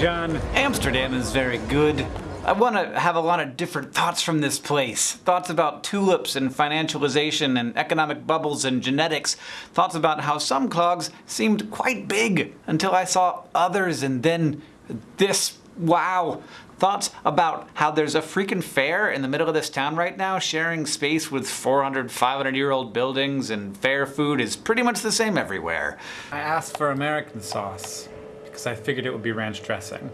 John. Amsterdam is very good. I want to have a lot of different thoughts from this place. Thoughts about tulips and financialization and economic bubbles and genetics. Thoughts about how some clogs seemed quite big until I saw others and then this. Wow. Thoughts about how there's a freaking fair in the middle of this town right now, sharing space with 400, 500 year old buildings, and fair food is pretty much the same everywhere. I asked for American sauce because I figured it would be ranch dressing.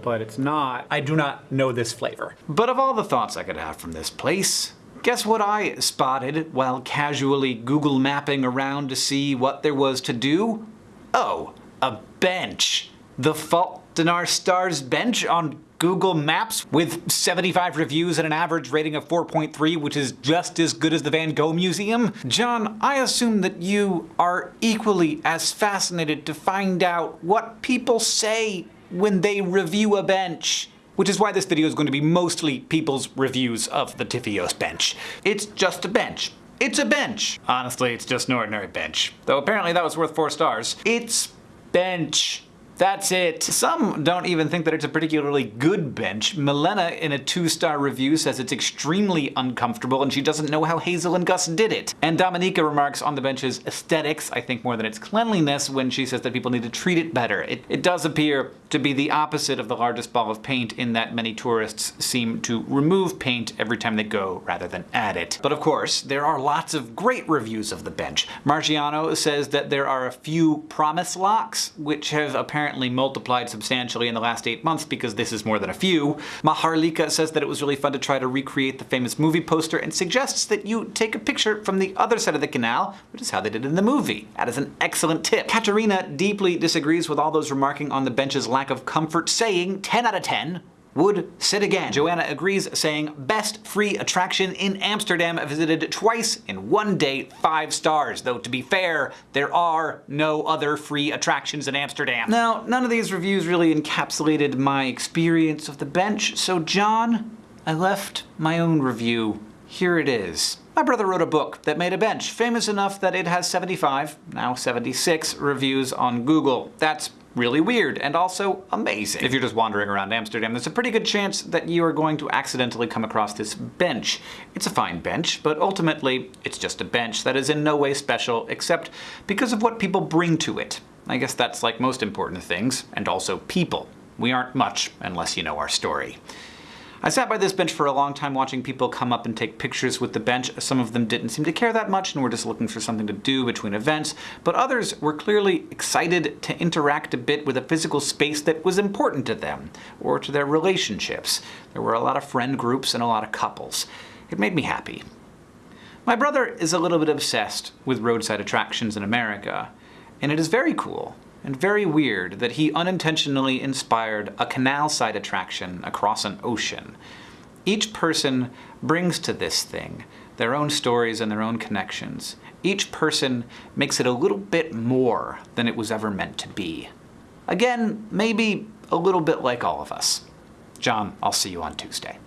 But it's not. I do not know this flavor. But of all the thoughts I could have from this place, guess what I spotted while casually Google mapping around to see what there was to do? Oh, a bench. The Fault in Our Stars bench on Google Maps with 75 reviews and an average rating of 4.3, which is just as good as the Van Gogh Museum? John, I assume that you are equally as fascinated to find out what people say when they review a bench. Which is why this video is going to be mostly people's reviews of the TFIOS bench. It's just a bench. It's a bench. Honestly, it's just an ordinary bench. Though apparently that was worth four stars. It's bench. That's it. Some don't even think that it's a particularly good bench. Milena, in a two-star review, says it's extremely uncomfortable and she doesn't know how Hazel and Gus did it. And Dominika remarks on the bench's aesthetics, I think more than its cleanliness, when she says that people need to treat it better. It, it does appear to be the opposite of the largest ball of paint in that many tourists seem to remove paint every time they go rather than add it. But of course, there are lots of great reviews of the bench. Margiano says that there are a few promise locks, which have apparently apparently multiplied substantially in the last eight months because this is more than a few. Maharlika says that it was really fun to try to recreate the famous movie poster and suggests that you take a picture from the other side of the canal, which is how they did in the movie. That is an excellent tip. Katerina deeply disagrees with all those remarking on the bench's lack of comfort, saying 10 out of 10 would sit again. Joanna agrees, saying, best free attraction in Amsterdam, visited twice in one day, five stars. Though to be fair, there are no other free attractions in Amsterdam. Now, none of these reviews really encapsulated my experience of the bench, so John, I left my own review. Here it is. My brother wrote a book that made a bench, famous enough that it has 75, now 76, reviews on Google. That's really weird and also amazing. If you're just wandering around Amsterdam, there's a pretty good chance that you are going to accidentally come across this bench. It's a fine bench, but ultimately it's just a bench that is in no way special except because of what people bring to it. I guess that's like most important things, and also people. We aren't much unless you know our story. I sat by this bench for a long time watching people come up and take pictures with the bench. Some of them didn't seem to care that much and were just looking for something to do between events, but others were clearly excited to interact a bit with a physical space that was important to them, or to their relationships. There were a lot of friend groups and a lot of couples. It made me happy. My brother is a little bit obsessed with roadside attractions in America, and it is very cool and very weird that he unintentionally inspired a canal-side attraction across an ocean. Each person brings to this thing their own stories and their own connections. Each person makes it a little bit more than it was ever meant to be. Again, maybe a little bit like all of us. John, I'll see you on Tuesday.